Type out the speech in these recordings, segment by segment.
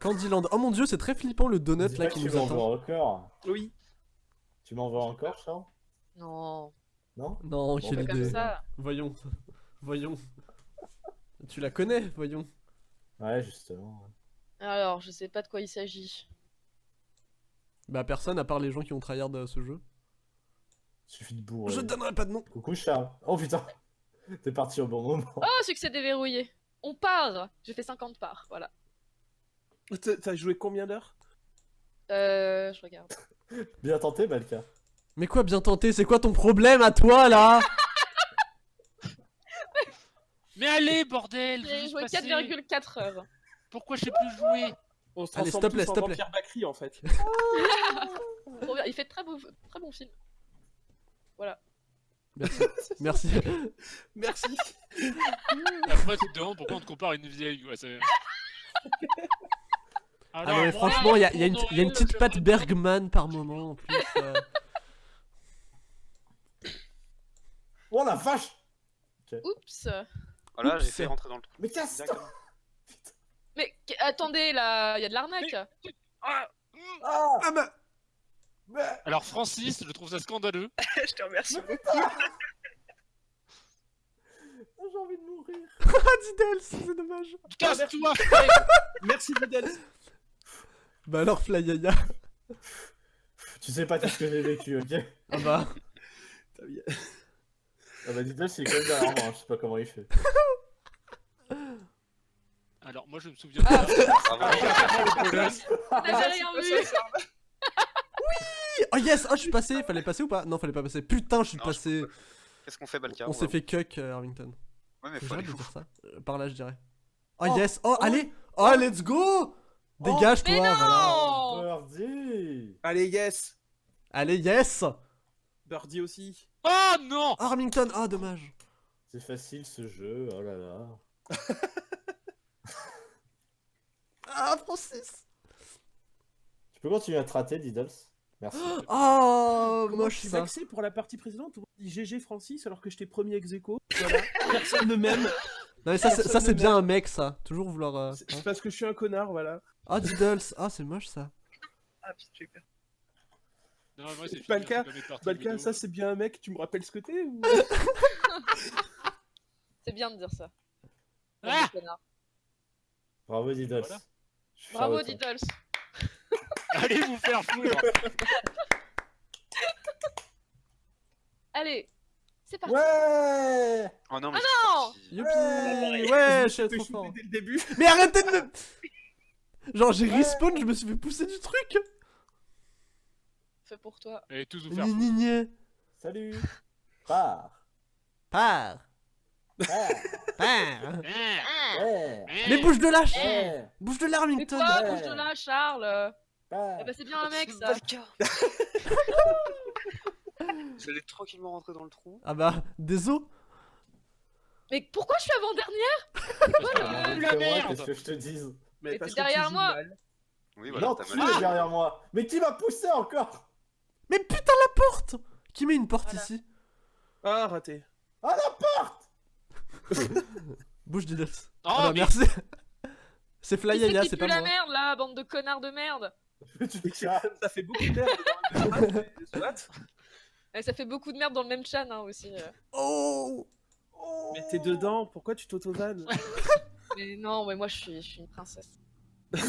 Candyland. Oh mon dieu, c'est très flippant le donut là qui tu nous m'envoies attend. encore. Oui. Tu m'envoies encore, Charles? Non, Non? Non, Bon, quelle bah, idée. Voyons. Voyons. Tu la connais, voyons. Ouais, justement. Alors, je sais pas de quoi il s'agit. Bah personne à part les gens qui ont tryhard euh, ce jeu. Suffit de bourrer. Je te donnerai pas de nom. Coucou, Charles. Oh putain T'es parti au bon moment. Oh, succès déverrouillé. On part. J'ai fait 50 parts, voilà. T'as joué combien d'heures? Euh, je regarde. Bien tenté, Balka. Mais quoi bien tenté, c'est quoi ton problème à toi là? Mais allez, bordel J'ai joué passer. 4,4 heures. Pourquoi je sais plus jouer On se Allez, stop, tous laisse, en stop, vampire Bakri en fait. Il fait très, beau, très bon film. Merci. Merci. Merci. Après, tu te demandes pourquoi on te compare à une vieille. Ouais, c'est... Ah Alors, non mais moi, franchement, il y a, y a une, pour y a une Noël, petite patte Bergman par moment en plus. euh. Oh la vache Oups. Voilà, j'ai Oups. fait rentrer dans le trou. Mais casse-toi Directement. Mais attendez, là, il y a de l'arnaque. Ah Ah Ah bah Mais- Alors, Francis, je trouve ça scandaleux. je te remercie beaucoup. J'ai envie de mourir. Ah Diddles, c'est dommage. Casse-toi Merci Vidal. Bah alors Flyaya. Tu sais pas tout ce que j'ai vécu, ok Ah bah. Ah bah dis-le, c'est comme derrière moi, je sais pas comment il fait. Alors, moi, je me souviens pas. Colosse. J'avais rien vu. Oh yes, oh je suis passé, fallait passer ou pas Non, fallait pas passer. Putain, je suis Non, je passé. Qu'est-ce qu'on fait, Balka On s'est fait cuck euh, Arlington. Ouais, mais Faut aller dire ça. Euh, Par là, je dirais. Oh, Oh, yes, oh, oh, allez, oh let's go Dégage-toi, Mais voilà. Birdie Allez, yes. Allez, yes Birdie aussi. Oh non Oh, Arlington, oh dommage. C'est facile ce jeu, oh là là. Ah, Francis Tu peux continuer à te rater, Diddles? Merci. Oh, Comment moche ça. vexé pour la partie précédente? Tout le monde dit GG Francis alors que j'étais premier ex aequo. Voilà. Personne ne m'aime. Non, mais ça, c'est- ça c'est bien un mec, ça. Toujours vouloir. euh, C'est hein. c'est parce que je suis un connard, voilà. Oh, Diddles, oh, c'est moche ça. Ah putain, j'ai peur. Non, moi, c'est fini, Balka, on peut mettre partie Balka, vidéo. ça c'est bien un mec, tu me rappelles ce que t'es ou... C'est bien de dire ça. Ah. Bravo, Diddles. Voilà. Bravo. Diddles. Allez vous faire foutre Allez, c'est parti. Ouais Oh non, mais non je suis parti. Youpi Ouais, je suis trop fort. dès le début. Mais arrêtez de me. Genre, j'ai respawn, je me suis fait pousser du truc. Fait pour toi. Allez tous vous faire Ni foutre. ni ni. Salut Pars Pars. Pars Pars. Ah, Ouais ah. Mais bouge de lâche Ouais Bouge de Mais Arlington quoi Ouais. Bouge de là, Charles? Eh bah, c'est bien un mec, ça. J'allais tranquillement rentrer dans le trou. Ah bah, désolé. Mais pourquoi je suis avant-dernière? Ah, la merde? Qu'est-ce que je te dise? Mais t'es derrière moi. mal. Oui, voilà, Non, t'as tu mal. es derrière moi Mais qui m'a poussé encore? Mais putain, la porte Qui met une porte Voilà. ici? Ah, raté. Ah la porte Bouge, Diddles. Oh, ah bah, mais- merci. c'est qui c'est pas la moi. merde, là, bande de connards de merde. Ça fait beaucoup d'air Ça fait beaucoup de merde dans le même chan, hein, aussi. euh. Oh Oh. Mais t'es dedans, pourquoi tu t'auto-vannes? Mais non, ouais, moi, je suis, je suis une princesse. Putain.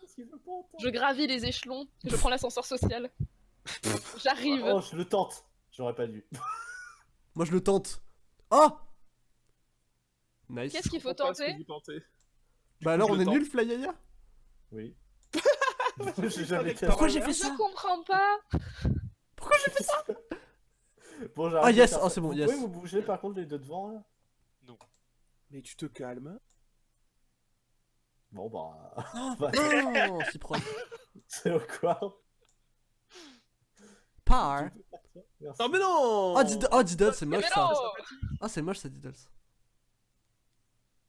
Qu'est-ce qu'il veut pas entendre Je gravis les échelons, je prends l'ascenseur social. J'arrive Oh, je le tente J'aurais pas dû. Moi, je le tente. Oh Nice. Qu'est-ce qu'il faut tenter? Bah alors, on est nul, Flyaya Oui. J'ai jamais Avec fait Pourquoi j'ai fait Je ça comprends pas. Pourquoi j'ai fait ça? Bon, Ah, yes, oh, c'est bon, vous yes. pouvez vous bouger par contre les deux devant là? Mais tu te calmes. Bon bah... Non, si proche. c'est au quoi Par. Non mais non! Oh, Diddle, oh, Diddle, c'est moche ça. non! Ah, c'est moche ça, Diddles.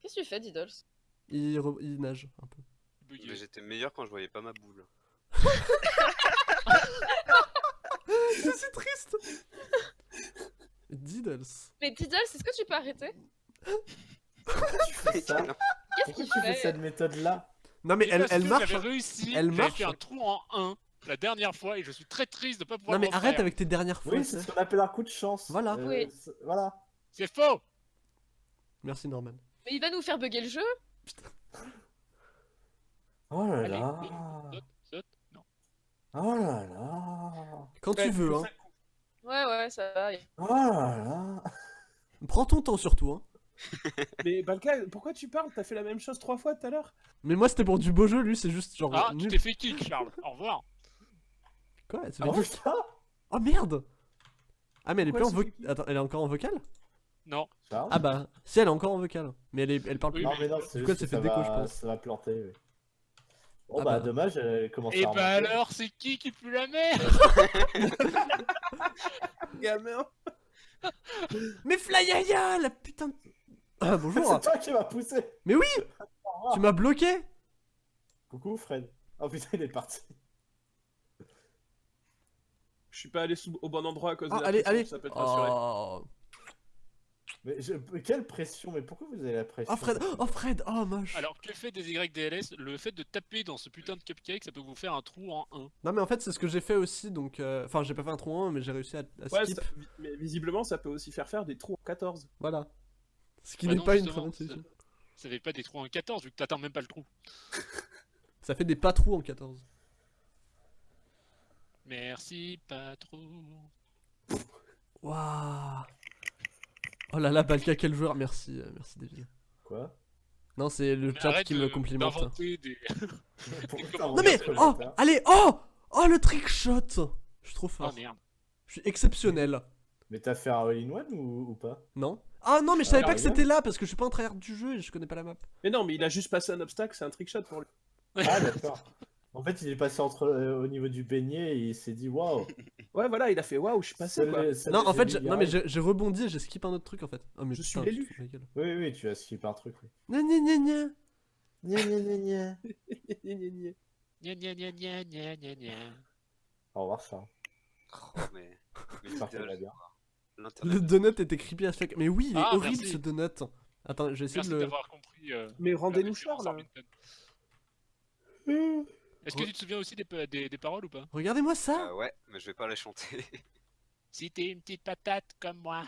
Qu'est-ce que tu fais, Diddles Il, re- il nage un peu. Bugué. Mais j'étais meilleur quand je voyais pas ma boule. c'est triste. Diddles. Mais Diddles, est-ce que tu peux arrêter? Tu fais ça? Qu'est-ce Pourquoi qu'il tu fais cette méthode-là? Non mais elle, elle marche. J'avais réussi, Elle marche. fait un trou en 1 la dernière fois et je suis très triste de pas pouvoir Non mais arrête avec tes dernières fois. Oui, c'est ce qu'on appelle un coup de chance. Voilà. Euh, Oui. Voilà. C'est faux Merci Norman. Mais il va nous faire bugger le jeu Oh là Allez, là. saute, saute, non. Oh là là. Quand tu veux, hein. Ouais, ouais, ça va. Oh là là. Prends ton temps surtout, hein. Mais Balka, pourquoi tu parles? T'as fait la même chose trois fois tout à l'heure? Mais moi c'était pour du beau jeu, lui c'est juste genre Ah, tu t'es fait kick, Charles. Au revoir. Quoi? C'est Ah Oh merde Ah mais elle est plus en vocal. Attends, elle est encore en vocal? Non. Ah bah, si elle est encore en vocal. Mais elle, est... elle parle Oui, plus. Non mais non, c'est juste que ça fait déco, je pense. ça va planter. oui. Bon Ah bah, bah. dommage, elle commence Et à bah remonter. alors, c'est qui qui pue la merde Gamin Mais Flyaya, la putain de... Ah bonjour C'est toi qui m'as poussé Mais oui. Tu m'as bloqué Coucou Fred. Oh putain, il est parti. Je suis pas allé sous- au bon endroit à cause Ah, de la allez, pression, allez ça peut te rassurer. Oh, Mais je- quelle pression Mais pourquoi vous avez la pression oh Fred Oh Fred Oh moche Alors, que fait des YDLS Le fait de taper dans ce putain de cupcake, ça peut vous faire un trou en 1. Non mais en fait c'est ce que j'ai fait aussi, donc... euh, Enfin j'ai pas fait un trou en un, mais j'ai réussi à, à Ouais, skip. ça- vi- mais visiblement, ça peut aussi faire faire des trous en 14. Voilà. Ce qui Bah n'est pas une très bonne ça- solution. Ça fait pas des trous en 14 vu que t'atteins même pas le trou. Ça fait des pas trous en 14. Merci, pas trop. Waouh Oh là là, Balka, quel joueur Merci, euh, merci David. Quoi? Non, c'est le Mais chat arrête qui de- me complimente. d'inventer des... Pourquoi Non, mais... Oh Allez Oh Oh le trick shot Je suis trop Oh fort. merde. Je suis exceptionnel. Mais t'as fait un all-in-one ou, ou pas? Non Ah non, mais je savais Ah, pas que c'était là parce que je suis pas un tryhard du jeu et je connais pas la map. Mais non, mais il a juste passé un obstacle, c'est un trickshot pour lui. Ah d'accord. En fait, il est passé entre, euh, au niveau du beignet et il s'est dit waouh. Ouais, voilà, il a fait waouh, je suis passé quoi. Non, en fait, non mais Garage. j'ai j'ai rebondi et j'ai skip un autre truc en fait. Oh mais Je suis putain, l'élu. Oui, oui, tu as skippé un truc. Oui. Gna gna gna gna. Gna, gna, gna, gna. Gna, gna, gna. Gna gna gna gna. Au revoir, Charles. Oh, mais. mais bien. Le donut était creepy as fuck. Mais oui, il est Ah, horrible merci. ce donut. Attends, je vais essayer Merci de le. compris. euh, Mais rendez-nous Charles. Arlington. Est-ce que tu te souviens aussi des, pa- des, des paroles ou pas? Regardez-moi ça Ah ouais, mais je vais pas les chanter. Si t'es une petite patate comme moi,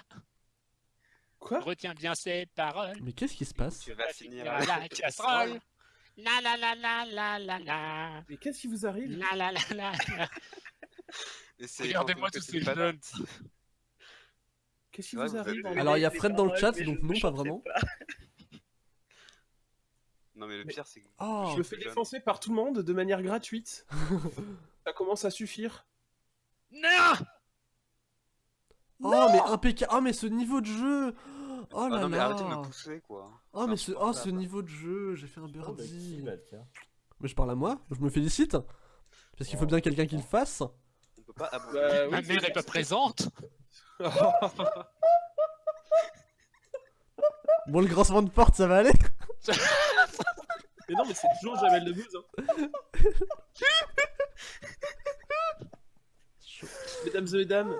Quoi? retiens bien ces paroles. Mais qu'est-ce qui se passe? Tu vas finir à la casserole. La la la la la la la. Mais qu'est-ce qui vous arrive? La la la la la. Regardez-moi tous ces jeunes. Qu'est-ce qui vous arrive? Alors il y a Fred dans le chat, donc non, pas vraiment. Non, mais le Mais- pire, c'est que. Oh Je me fais jeune. défoncer par tout le monde de manière gratuite. ça commence à suffire. Non! Oh mais impeccable. Oh mais ce niveau de jeu. Oh Ah là non, mais arrêtez de me là. pousser, quoi. Oh mais ce, oh, ce niveau de jeu, j'ai fait un Oh, bah, birdie. Mais je parle à moi, je me félicite. Parce qu'il faut bien quelqu'un qui le fasse. On peut pas. Bah, oui, Ma mère est pas présente. Bon le grincement de porte ça va aller Mais non, mais c'est toujours Jamel Debbouze. Hein. Mesdames et mesdames,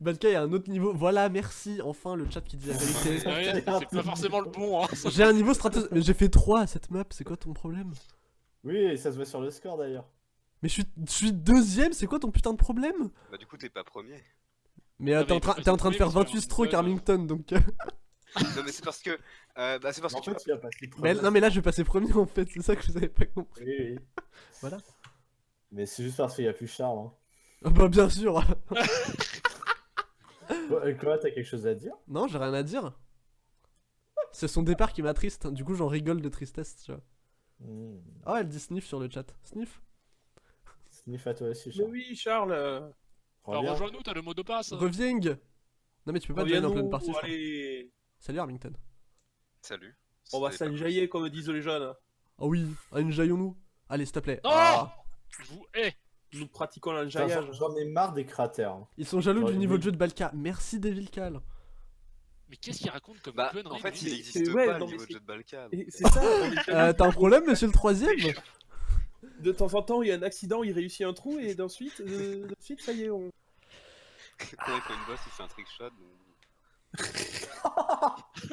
Balka il y a un autre niveau, voilà merci, enfin le chat qui dit la vérité C'est pas forcément le bon, hein. J'ai un niveau stratégique, mais j'ai fait 3 à cette map, c'est quoi ton problème? Oui, et ça se voit sur le score d'ailleurs. Mais je suis, je suis deuxième, c'est quoi ton putain de problème? Bah, du coup, t'es pas premier. Mais euh, t'es en, train- de faire passer 28 premier, strokes Armington donc... non, mais c'est parce que. Euh, bah, c'est parce En que tu fait, tu as passé Mais, premier. non mais là je vais passer premier en fait, c'est ça que vous avez pas compris. Oui, oui. Voilà. Mais c'est juste parce qu'il y a plus Charles. Hein. Ah bah bien sûr Quoi, quoi, t'as quelque chose à dire? Non, j'ai rien à dire. C'est son départ qui m'attriste, du coup j'en rigole de tristesse, tu vois. Hmm. Oh, elle dit sniff sur le chat. Sniff Sniff à toi aussi, mais Charles. oui, Charles. euh, Alors Reviens. rejoins-nous, t'as le mot de passe. Reviens Non mais tu peux pas join en pleine partie, je allez. Salut Armington. Salut. On va s'enjailler comme disent les jeunes. Oh oui, enjaillons-nous. Allez, s'il te plaît. Non Ah. Je vous hais Nous pratiquons l'enjaillage. J'en ai marre des cratères. Ils sont jaloux du niveau de jeu de Balka. Merci Devil Cal. Mais qu'est-ce qu'il raconte comme Bah, connerie en fait, il ouais, pas le niveau de jeu de Balkan. Et C'est ça. Euh, T'as un problème, monsieur le troisième De temps en temps, il y a un accident, il réussit un trou, et d'ensuite, euh, ça y est, on. Quand il fait une boss, il fait un trick shot. donc-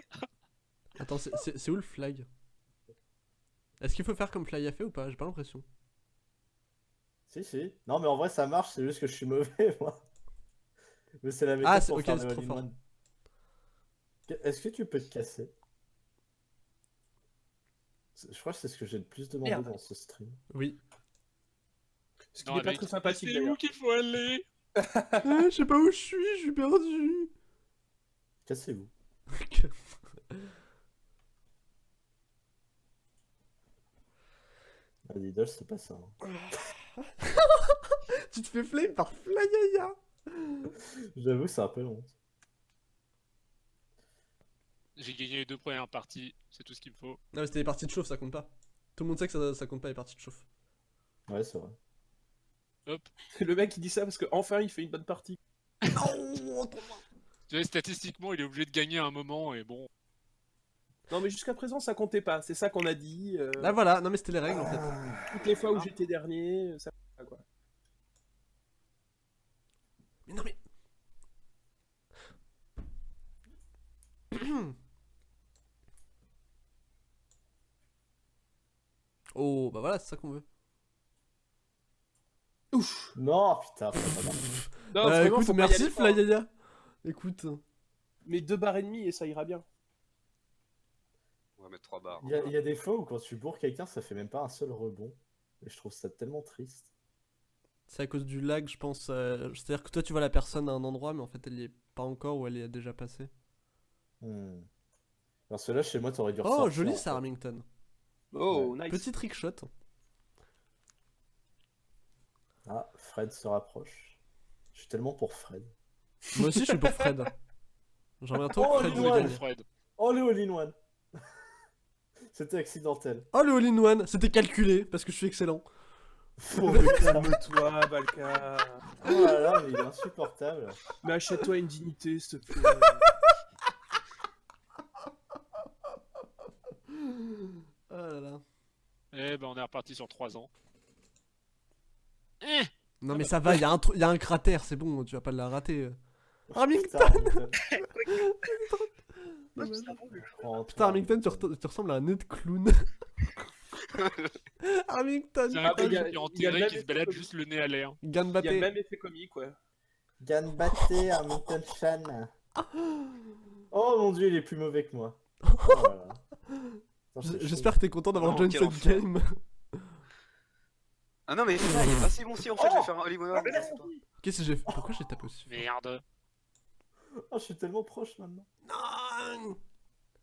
Attends, c'est- où le flag? Est-ce qu'il faut faire comme Fly a fait ou pas? J'ai pas l'impression. Si, si. Non, mais en vrai, ça marche, c'est juste que je suis mauvais, moi. Mais c'est la méthode Ah, pour ok, faire c'est le trop fort. Est-ce que tu peux te casser? Je crois que c'est ce que j'ai le plus demandé Merde. dans ce stream. Oui. Ce qui n'est pas très sympathique C'est où qu'il faut aller? Ah, je sais pas où je suis, je suis perdu. Cassez-vous. Ah, Lidl, c'est pas ça. hein. tu te fais flame par Flyaya. J'avoue, c'est un peu honte. J'ai gagné les deux premières parties, c'est tout ce qu'il me faut. Non, mais c'était les parties de chauffe, ça compte pas. Tout le monde sait que ça, ça compte pas les parties de chauffe. Ouais, c'est vrai. Le mec il dit ça parce que enfin il fait une bonne partie. Sais, statistiquement, il est obligé de gagner à un moment, et bon... Non mais jusqu'à présent ça comptait pas, c'est ça qu'on a dit. euh, Là voilà, non mais c'était les règles en fait. Toutes les fois où j'étais dernier, ça comptait pas, quoi. Mais non mais. oh bah voilà, c'est ça qu'on veut. Non, putain, marché. Non, Bah, vraiment, écoute, merci fort, hein. Flyaya. Écoute. Mais deux barres et demie et ça ira bien. On va mettre 3 barres. Il y, a- il y a des fois où quand tu bourres quelqu'un, ça fait même pas un seul rebond. Et je trouve ça tellement triste. C'est à cause du lag, je pense. euh, C'est-à-dire que toi tu vois la personne à un endroit, mais en fait elle y est pas encore ou elle y est déjà passée. Hmm. Parce que là, chez moi, t'aurais dû Oh, ressortir, joli ça, fait. Armington. Oh, nice. Petit trick shot. Ah, Fred se rapproche. Je suis tellement pour Fred. Moi aussi je suis pour Fred. J'aimerais trop Oh, que Fred dis nous ouais. gagne. Fred. Oh, le all-in-one C'était accidentel. Oh le all-in-one, c'était calculé parce que je suis excellent. Oh, Calme-toi, Balka. là là, mais il est insupportable. Mais achète-toi une dignité, s'il te plaît. Oh là là. Eh ben, on est reparti sur 3 ans. Eh Non mais ça va, il y, a un tru- y a un cratère, c'est bon, tu vas pas la rater. Armington Putain. Oh, Armington, tu, re- tu ressembles à un nez de clown. Armington, C'est un Ah, a- qui est enterré, qui se balade juste le nez à l'air. Il y a le Ganbaté. même effet comique, ouais. Ganbatte, Armington Chan. Oh mon dieu, il est plus mauvais que moi. Oh. J'espère que t'es content d'avoir Non, join quel cette game. Ah non, mais putain, il est pas si bon si en fait, je Oh vais faire un sais pas. Qu'est-ce que j'ai fait? Pourquoi j'ai tapé aussi Merde. Oh, je suis tellement proche maintenant. Non.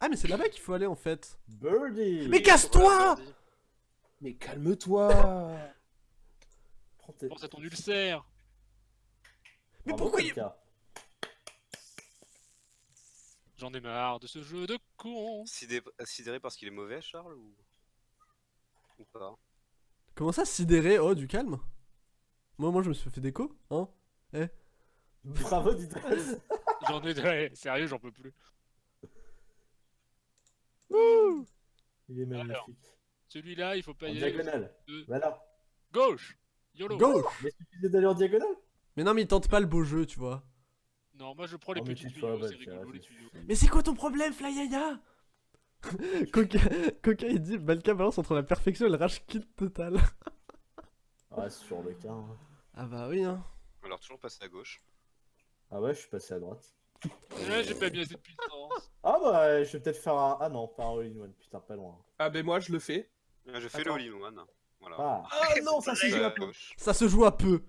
Ah mais c'est là-bas qu'il faut aller en fait. Birdie. Mais casse-toi. Mais calme-toi. Prends tes... Pense à ton ulcère. Mais Bravo, pourquoi il... J'en ai marre de ce jeu de con. Sidé- Sidéré parce qu'il est mauvais, Charles ou... ou pas? Comment ça, sidéré? Oh, du calme. Moi, moi, je me suis fait déco, hein. Bravo, Didas J'en ai ouais, sérieux, j'en peux plus. Il est magnifique. Celui-là, il faut pas En y aller. diagonale. Voilà. Gauche YOLO Gauche Mais suffisait d'aller en diagonale? Mais non, mais il tente pas le beau jeu, tu vois. Non, moi je prends les Oh, mais petits tuyaux, bah, c'est rigolo les tuyaux. Mais c'est quoi ton problème, Flyaya Coca... Coca, il dit Balka balance entre la perfection et le rage kit total. Ouais, c'est sur le cas. hein. Ah bah oui, hein. Alors, toujours passer à gauche. Ah ouais, je suis passé à droite. Ouais, j'ai pas mis assez de puissance. Ah bah, je vais peut-être faire un... Ah non, pas un all-in-one, putain, pas loin. Ah ben moi je le fais. Ah, Je fais Attends. le all-in-one. Voilà. Ah, Ah non, ça Euh, joué à peu. Ça se joue à peu.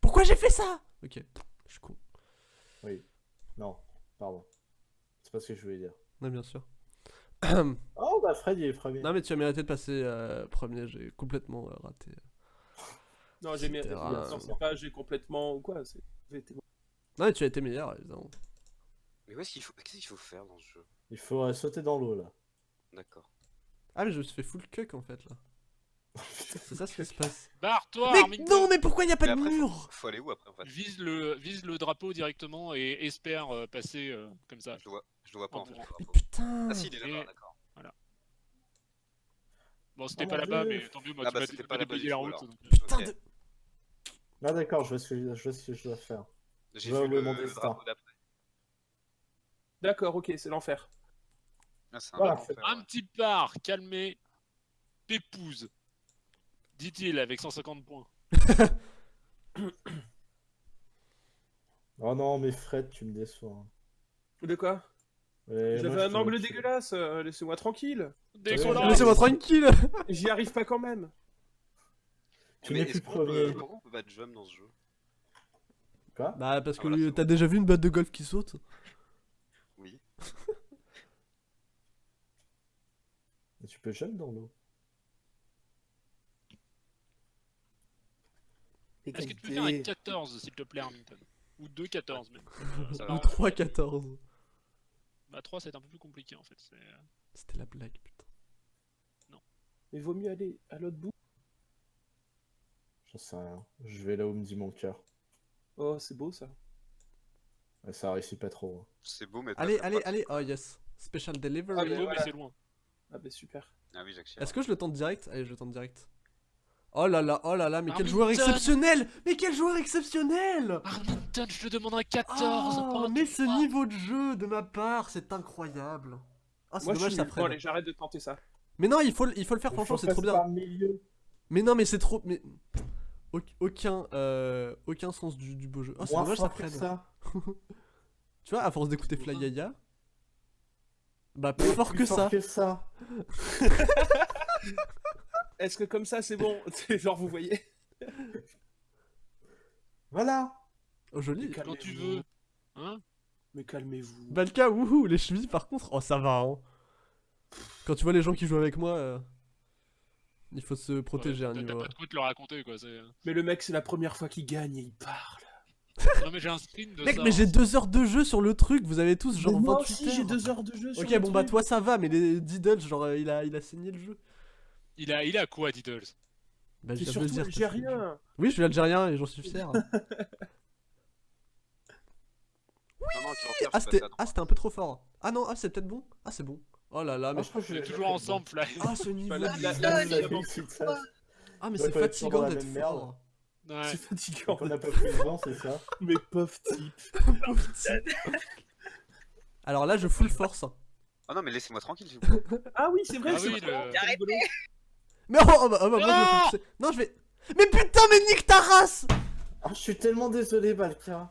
Pourquoi j'ai fait ça? Ok, je suis con. non, pardon. C'est pas ce que je voulais dire. Non, bien sûr. Oh bah, Fred, il est premier. non, mais tu as mérité de passer euh, premier, j'ai complètement euh, raté. Non, j'ai Non, rare. c'est pas j'ai complètement ou quoi. c'est- Non, mais tu as été meilleur, évidemment. Mais où est-ce qu'il faut... Qu'est-ce qu'il faut faire dans ce jeu? Il faut euh, sauter dans l'eau, là. D'accord. Ah, mais je me suis fait full cuck en fait là. C'est ça ce qui se passe. Barre-toi, Mais non, mais pourquoi il n'y a pas Mais de après, faut- mur? Faut aller où après en fait? Vise le, vise le drapeau directement et espère euh, passer euh, comme ça. Je le vois, je le vois pas en fait. Mais putain Ah si, il est là-bas, Et- d'accord. Bon, c'était Oh pas mon là-bas, mais tant mieux, moi, Ah tu bah, m'as déblayé la route. donc. Putain de... Ah d'accord, je vois ce que je, je vois ce que je dois faire. J'ai vu le, mon le destin. drapeau d'après. D'accord, ok, c'est l'enfer. Ah, Voilà, Un petit part, calmé, Pépouze, dit-il avec 150 points. Oh non, mais Fred, tu me déçois. hein. De quoi? Ouais, J'avais un angle dégueulasse, euh, laissez-moi tranquille. Laissez-moi tranquille J'y arrive pas quand même. Tu n'es plus premier. Comment on peut battre Jum dans ce jeu? Quoi Bah, parce que Ah, voilà, t'as déjà vu une batte de golf qui saute Oui. Et Tu peux jump dans l'eau. Est-ce que tu peux faire un 14 s'il te plaît, Armington Ou 2 14 même. Euh, ça va. Ou 3-14. Bah 3 c'est un peu plus compliqué en fait. c'est- C'était la blague, putain. Mais vaut mieux aller à l'autre bout. J'en sais rien. Je vais là où me dit mon cœur. Oh, c'est beau ça. Ouais, Ça réussit pas trop. hein. C'est beau, mais. Allez, allez, allez Oh yes Special Ah, delivery C'est mais beau mais voilà. c'est loin. Ah bah super. Ah oui, j'accélère. Est-ce que je le tente direct? Allez, je le tente direct. Oh là là, oh là là, mais quel joueur exceptionnel Mais quel joueur exceptionnel Armington, je te demande un 14 Oh, mais ce 3. niveau de jeu de ma part, c'est incroyable. Ah, c'est Moi je dommage suis ça freine. allez, j'arrête de tenter ça. Mais non, il faut, le- il faut le faire, franchement, c'est trop bien. le milieu. Mais non, mais c'est trop. Mais... Au- Aucun, euh, aucun sens du, du beau jeu. Oh, c'est dommage ça freine. ça. Tu vois, à force d'écouter Fly Yaya. Bah, plus fort Plus que fort ça. que ça. Est-ce que comme ça c'est bon? C'est genre vous voyez Voilà. Oh, joli. Mais Quand tu calmez-vous. veux. Hein? Mais calmez-vous. Balka, wouhou, les chevilles par contre, oh ça va hein. Quand tu vois les gens qui jouent avec moi, euh, il faut se protéger à un T'as niveau. pas de quoi te le raconter quoi. c'est- Mais le mec c'est la première fois qu'il gagne et il parle. Non mais j'ai un screen de Mec, ça. mais hein. j'ai deux heures de jeu sur le truc, vous avez tous genre Mais moi 28 aussi heures. j'ai deux heures de jeu. sur Ok, le bon bah toi ça va, mais les Diddles, genre euh, il a, il a saigné le jeu. Il a, il a quoi Diddles? Bah, je viens de le surtout dire, algérien. Oui, je suis algérien et j'en suis fier. Non, non, perd, ah, c'était ça, ah, c'était un peu trop fort. Ah non, ah, c'est peut-être bon. Ah, c'est bon. Oh là là, mais. Ah, je crois que On je est toujours ensemble, Fly. Ah, ce niveau la- la- la- la-. Ah, mais c'est fatigant d'être fort. Ouais. C'est fatigant. On n'a pas pris le vent, c'est ça Mais pauvre type. Alors là, je full force. Ah non, mais laissez-moi tranquille, s'il vous plaît. Ah oui, c'est vrai, Ah c'est oui, le-. Mais oh, oh, bah, oh, bah, moi, je me fais pousser. Non, je vais. Mais putain, mais nique ta race Ah, je suis tellement désolé, Balka.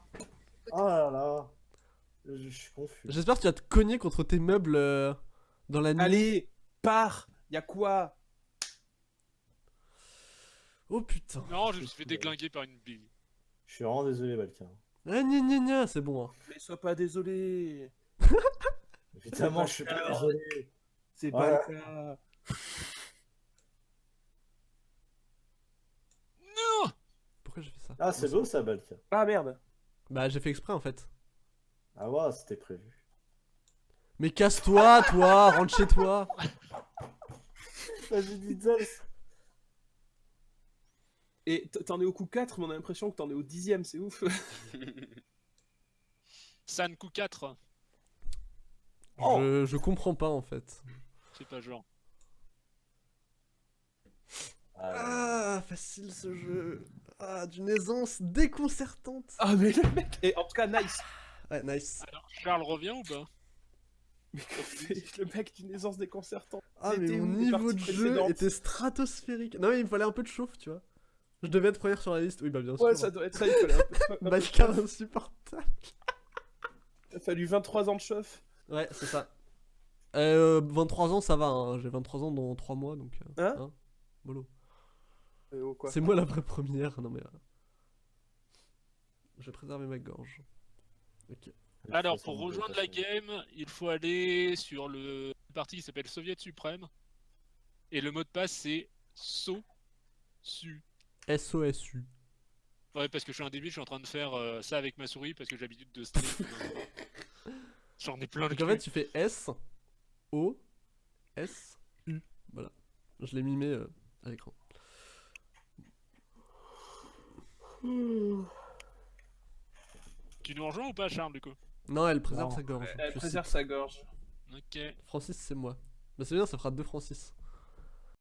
Oh là là. Je, je suis confus. J'espère que tu vas te cogner contre tes meubles euh, dans la nuit. Allez, pars. Y'a quoi? Oh putain. Non, je me suis fait déglinguer par une bille. Je suis vraiment désolé, Balka. Ah, gna gna gna, c'est bon. hein. Mais sois pas désolé. Évidemment, je suis pas désolé. C'est Voilà. pas le cas. Non Pourquoi j'ai fait ça? Ah, c'est beau ça, Balka. Ah merde. Bah, j'ai fait exprès en fait. Ah ouais, c'était prévu. Mais casse-toi, toi, rentre chez toi. Et t'en es au coup 4, mais on a l'impression que t'en es au dixième, c'est ouf. San coup 4. Oh. Je, je comprends pas en fait. C'est pas genre. Ah, Ah, facile ce jeu. Ah, d'une aisance déconcertante. Ah mais le mec Et en tout cas, nice Ouais, nice. Alors, Charles revient ou pas? C'est le mec d'une aisance déconcertante. Ah, mais mon niveau de jeu était stratosphérique. Non, mais il me fallait un peu de chauffe, tu vois. Je devais être première sur la liste. Oui, bah bien sûr. Ouais, ça doit être ça, il fallait un peu, un insupportable. Il a fallu 23 ans de chauffe. Ouais, c'est ça. Euh, 23 ans, ça va. hein. J'ai 23 ans dans 3 mois, donc. euh, Hein Mollo. Euh, oh, quoi. C'est moi la vraie première. Non, mais. euh, Je vais préserver ma gorge. Ok. Alors, pour rejoindre la game, il faut aller sur le parti qui s'appelle Soviet Suprême. Et le mot de passe, c'est SO. Su. SOSU. Ouais, parce que je suis un débile, je suis en train de faire euh, ça avec ma souris parce que j'ai l'habitude de stream. J'en ai plein le Donc en fait, tu fais S, O, S, U. Voilà. Je l'ai mimé euh, à l'écran. Tu nous rejoins ou pas, Charles, du coup? Non, elle préserve Non. sa gorge. Elle préserve sa gorge. Ok. Francis, c'est moi. Mais c'est bien, ça fera deux Francis.